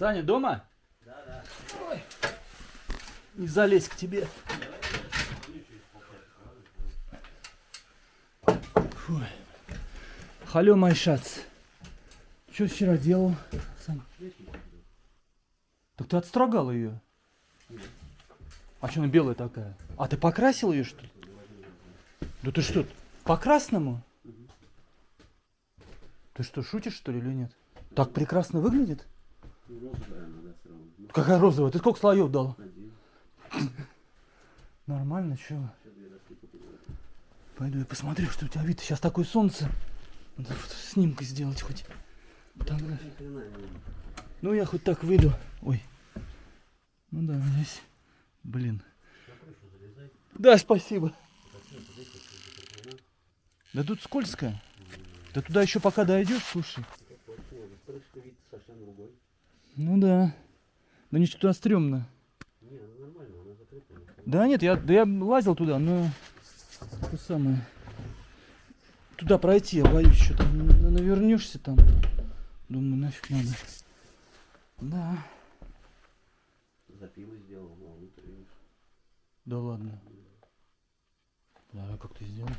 Саня дома? Да, да. Ой. Не залезь к тебе. Фу. Халё, майшац. Что вчера делал, Сань? Так ты отстрогал ее. А что она белая такая? А ты покрасил ее что ли? Да ты что, по красному? Ты что, шутишь что ли или нет? Так прекрасно выглядит? Розовая все равно. Ну, Какая розовая? Ты сколько слоев дал? один. Нормально, чего? Купил. Пойду я посмотрю, что у тебя вид. Сейчас такое солнце. Надо снимка сделать хоть. Видно. Ну, я хоть так выйду. Ой. Ну да, здесь. Блин. Да, спасибо. Да тут скользко. Да туда еще пока дойдешь, слушай. Ну да. Да ничего туда стрёмно. Не, ну нормально, она закрыта. Да нет, я, да я лазил туда, но то самое. Туда пройти, я боюсь, что там навернешься там. Думаю, нафиг надо. Да. Запилы сделал, ну, а внутрь. Да ладно. Да, как ты сделал?